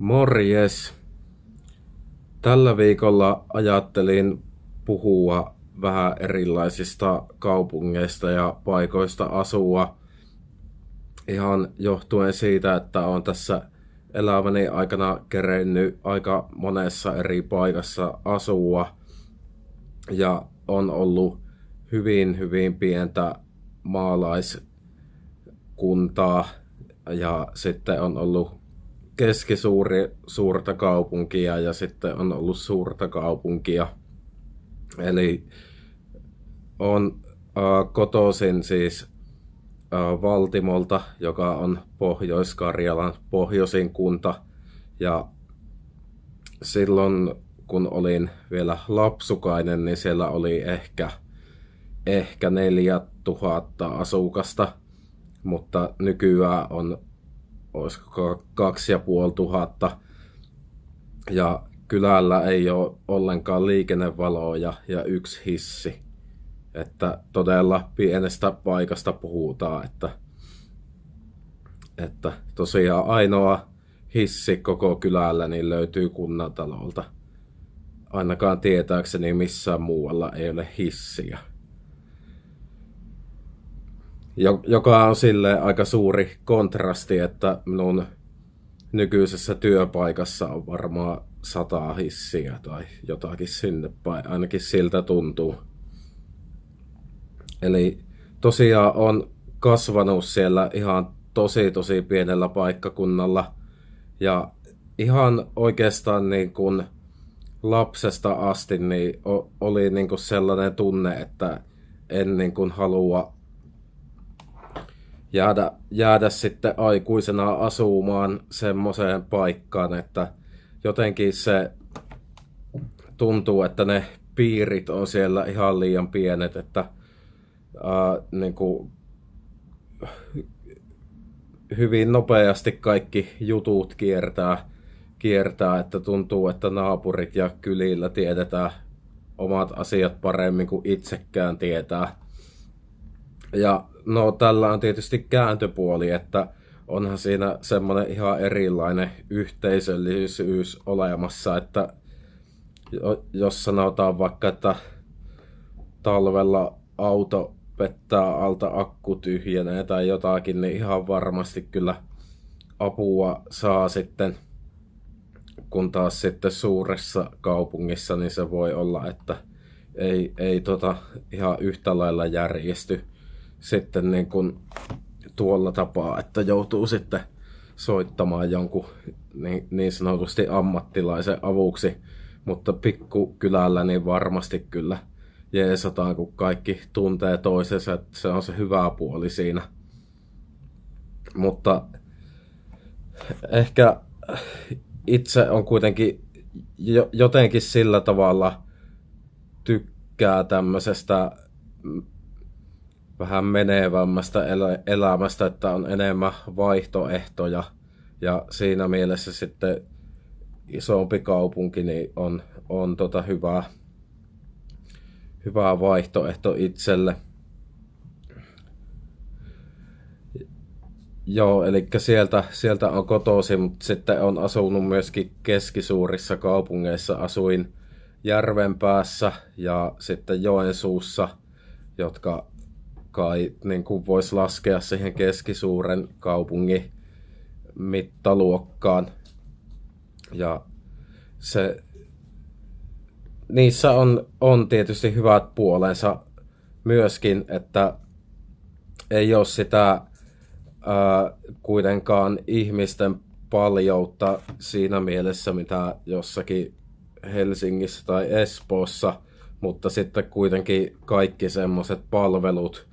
Morjes! Tällä viikolla ajattelin puhua vähän erilaisista kaupungeista ja paikoista asua. Ihan johtuen siitä, että olen tässä elämäni aikana kerennyt aika monessa eri paikassa asua. Ja on ollut hyvin, hyvin pientä maalaiskuntaa ja sitten on ollut keskisuuri suurta kaupunkia ja sitten on ollut suurta kaupunkia. Eli on äh, kotoisin siis äh, Valtimolta, joka on Pohjois-Karjalan pohjoisin kunta. Ja silloin kun olin vielä lapsukainen, niin siellä oli ehkä, ehkä 4000 asukasta, mutta nykyään on olisiko kaksi ja puoli tuhatta. Ja kylällä ei ole ollenkaan liikennevaloja ja yksi hissi. Että todella pienestä paikasta puhutaan, että, että tosiaan ainoa hissi koko kylällä niin löytyy kunnantalolta. Ainakaan tietääkseni missään muualla ei ole hissiä joka on sille aika suuri kontrasti, että minun nykyisessä työpaikassa on varmaan sata hissiä tai jotakin sinne päin, ainakin siltä tuntuu. Eli tosiaan on kasvanut siellä ihan tosi tosi pienellä paikkakunnalla ja ihan oikeastaan niin kuin lapsesta asti niin oli niin kuin sellainen tunne, että en niin kuin halua jäädä, jäädä sitten aikuisena asumaan semmoiseen paikkaan, että jotenkin se tuntuu, että ne piirit on siellä ihan liian pienet, että ää, niin kuin, hyvin nopeasti kaikki jutut kiertää, kiertää, että tuntuu, että naapurit ja kylillä tiedetään omat asiat paremmin kuin itsekään tietää. Ja no tällä on tietysti kääntöpuoli, että onhan siinä semmoinen ihan erilainen yhteisöllisyys olemassa, että jos sanotaan vaikka, että talvella auto pettää alta akku tyhjenee tai jotakin, niin ihan varmasti kyllä apua saa sitten, kun taas sitten suuressa kaupungissa, niin se voi olla, että ei, ei tota ihan yhtä lailla järjesty sitten niin kuin tuolla tapaa, että joutuu sitten soittamaan jonkun niin, niin sanotusti ammattilaisen avuksi, mutta pikkukylällä niin varmasti kyllä jeesataan, kun kaikki tuntee toisensa, että se on se hyvä puoli siinä. Mutta ehkä itse on kuitenkin jotenkin sillä tavalla tykkää tämmöisestä vähän menevämmästä elämästä, että on enemmän vaihtoehtoja. Ja siinä mielessä sitten isompi kaupunki niin on, on tota hyvä, hyvä vaihtoehto itselle. Joo, eli sieltä, sieltä on kotosi, mutta sitten on asunut myöskin keskisuurissa kaupungeissa. Asuin Järvenpäässä ja sitten Joensuussa, jotka kai niin kuin voisi laskea siihen keskisuuren kaupungin mittaluokkaan. Ja se, niissä on, on tietysti hyvät puolensa myöskin, että ei ole sitä ää, kuitenkaan ihmisten paljoutta siinä mielessä, mitä jossakin Helsingissä tai Espoossa, mutta sitten kuitenkin kaikki semmoiset palvelut,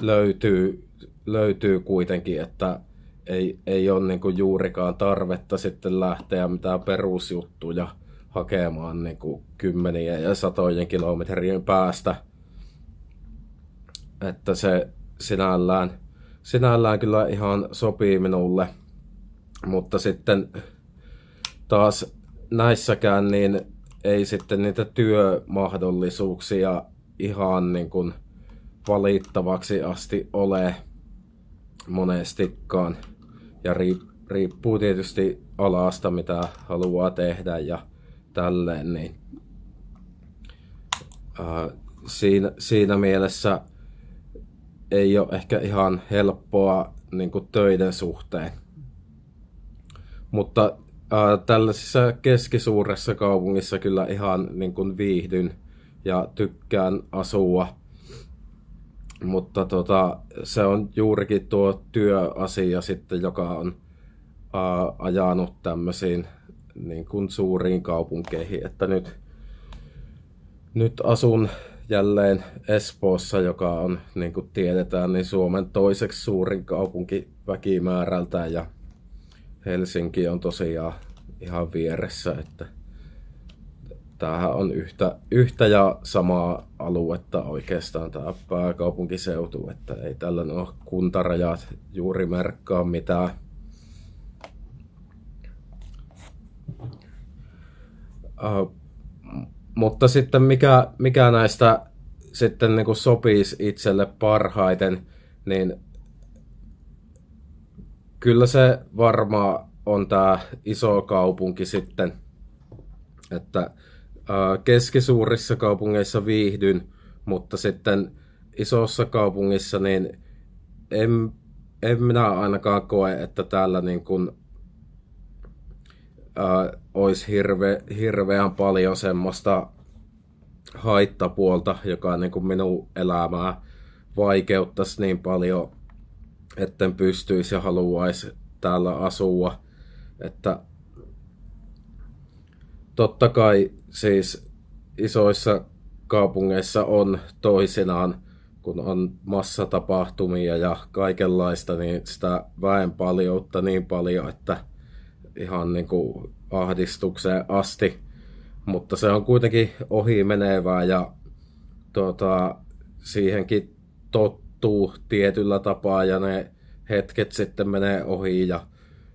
löytyy, löytyy kuitenkin, että ei, ei ole niin kuin juurikaan tarvetta sitten lähteä mitään perusjuttuja hakemaan niin kuin kymmenien ja satojen kilometrien päästä. Että se sinällään, sinällään kyllä ihan sopii minulle. Mutta sitten taas näissäkään niin ei sitten niitä työmahdollisuuksia ihan niin kuin valittavaksi asti ole monestikaan. Ja riippuu tietysti alasta, mitä haluaa tehdä ja tälleen, niin siinä, siinä mielessä ei ole ehkä ihan helppoa niin kuin töiden suhteen. Mutta ää, tällaisessa keskisuuressa kaupungissa kyllä ihan niin kuin viihdyn ja tykkään asua. Mutta tota, se on juurikin tuo työasia sitten, joka on ää, ajanut tämmöisiin niin kuin suuriin kaupunkeihin. Että nyt, nyt asun jälleen Espoossa, joka on, niin kuin tiedetään, niin Suomen toiseksi suurin kaupunki väkimäärältä ja Helsinki on tosiaan ihan vieressä, että tämähän on yhtä, yhtä ja samaa aluetta oikeastaan tämä pääkaupunkiseutu, että ei tällä ole kuntarajat juuri merkkaa mitään. Uh, mutta sitten mikä, mikä näistä sitten niin kuin sopisi itselle parhaiten, niin kyllä se varmaan on tämä iso kaupunki sitten, että keskisuurissa kaupungeissa viihdyn, mutta sitten isossa kaupungissa niin en, en minä ainakaan koe, että täällä niin kuin, ää, olisi hirve, hirveän paljon semmoista haittapuolta, joka niin kuin minun elämää vaikeuttaisi niin paljon, etten pystyisi ja haluaisi täällä asua. Että totta kai siis isoissa kaupungeissa on toisinaan, kun on massatapahtumia ja kaikenlaista, niin sitä väen paljoutta niin paljon, että ihan niin kuin ahdistukseen asti. Mutta se on kuitenkin ohi menevää ja tuota, siihenkin tottuu tietyllä tapaa ja ne hetket sitten menee ohi ja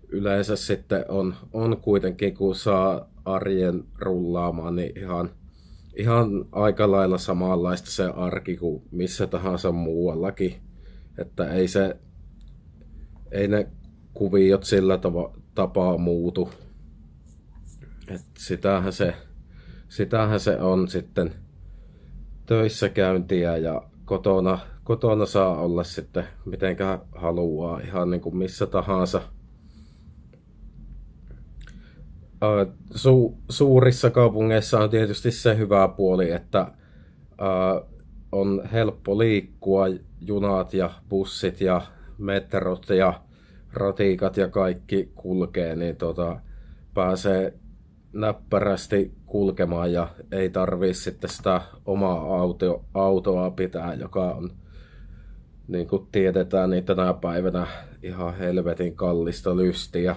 yleensä sitten on, on kuitenkin, kun saa arjen rullaamaan, niin ihan, ihan aika lailla samanlaista se arki kuin missä tahansa muuallakin. Että ei se, ei ne kuviot sillä tava, tapaa muutu. Et sitähän, se, sitähän se on sitten töissä käyntiä ja kotona, kotona saa olla sitten mitenkä haluaa ihan niin kuin missä tahansa – su, suurissa kaupungeissa on tietysti se hyvä puoli, että uh, on helppo liikkua, junat ja bussit ja metrot ja ratiikat ja kaikki kulkee, niin tota, pääsee näppärästi kulkemaan ja ei tarvii sitten sitä omaa auto, autoa pitää, joka on niin kuin tiedetään, niin tänä päivänä ihan helvetin kallista lystiä.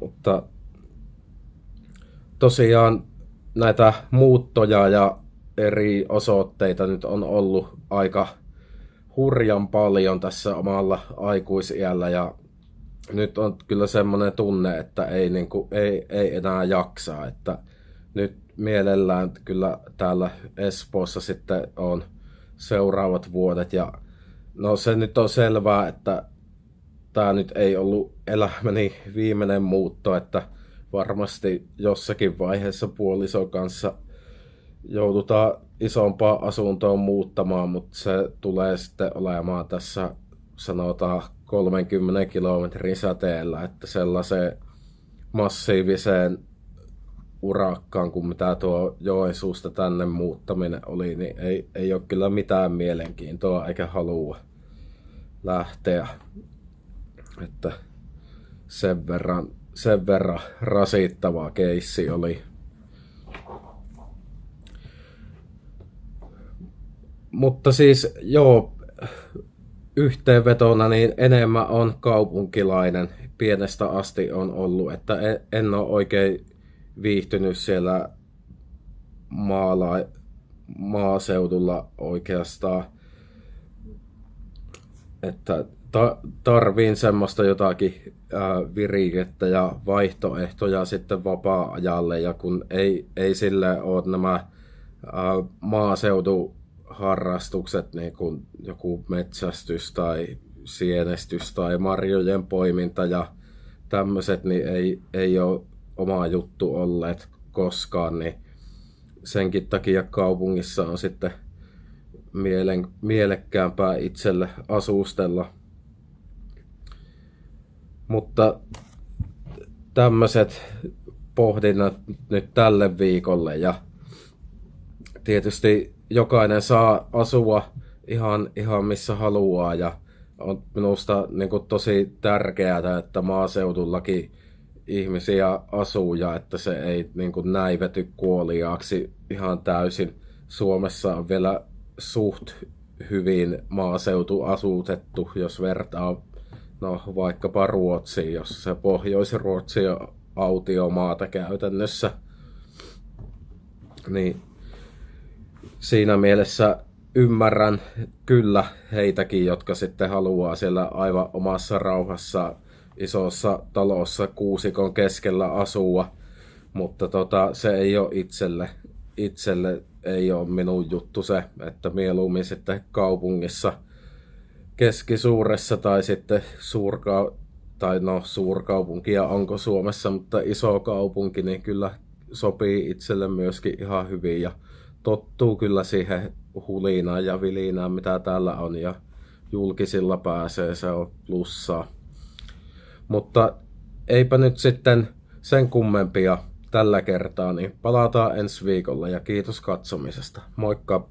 Mutta tosiaan näitä muuttoja ja eri osoitteita nyt on ollut aika hurjan paljon tässä omalla aikuisiällä ja nyt on kyllä semmoinen tunne, että ei, niin kuin, ei, ei enää jaksaa, että nyt mielellään kyllä täällä Espoossa sitten on seuraavat vuodet ja no se nyt on selvää, että tämä nyt ei ollut elämäni viimeinen muutto, että varmasti jossakin vaiheessa puolison kanssa joudutaan isompaa asuntoon muuttamaan, mutta se tulee sitten olemaan tässä sanotaan 30 kilometrin säteellä, että sellaiseen massiiviseen urakkaan kuin mitä tuo Joensuusta tänne muuttaminen oli, niin ei, ei ole kyllä mitään mielenkiintoa eikä halua lähteä. Että sen verran, sen verran rasittava keissi oli. Mutta siis joo, yhteenvetona niin enemmän on kaupunkilainen. Pienestä asti on ollut, että en ole oikein viihtynyt siellä maala, maaseudulla oikeastaan. Että ta- tarviin semmoista jotakin virikettä ja vaihtoehtoja sitten vapaa-ajalle ja kun ei, ei sille ole nämä ää, maaseutuharrastukset, niin kuin joku metsästys tai sienestys tai marjojen poiminta ja tämmöiset, niin ei, ei ole oma juttu olleet koskaan, niin senkin takia kaupungissa on sitten mielen, mielekkäämpää itselle asustella. Mutta tämmöiset pohdinnat nyt tälle viikolle ja tietysti jokainen saa asua ihan, ihan missä haluaa ja on minusta niin kuin tosi tärkeää, että maaseudullakin ihmisiä asuu ja että se ei niin kuin näivety kuoliaaksi ihan täysin. Suomessa on vielä suht hyvin maaseutu asutettu, jos vertaa no, vaikkapa Ruotsiin, jos se Pohjois-Ruotsi autiomaata käytännössä. Niin siinä mielessä ymmärrän kyllä heitäkin, jotka sitten haluaa siellä aivan omassa rauhassa isossa talossa kuusikon keskellä asua, mutta tota, se ei ole itselle, itselle ei ole minun juttu se, että mieluummin sitten kaupungissa keskisuuressa tai sitten suurka, tai no suurkaupunkia onko Suomessa, mutta iso kaupunki, niin kyllä sopii itselle myöskin ihan hyvin ja tottuu kyllä siihen hulinaan ja vilinään, mitä täällä on ja julkisilla pääsee, se on plussaa. Mutta eipä nyt sitten sen kummempia tällä kertaa, niin palataan ensi viikolla ja kiitos katsomisesta. Moikka!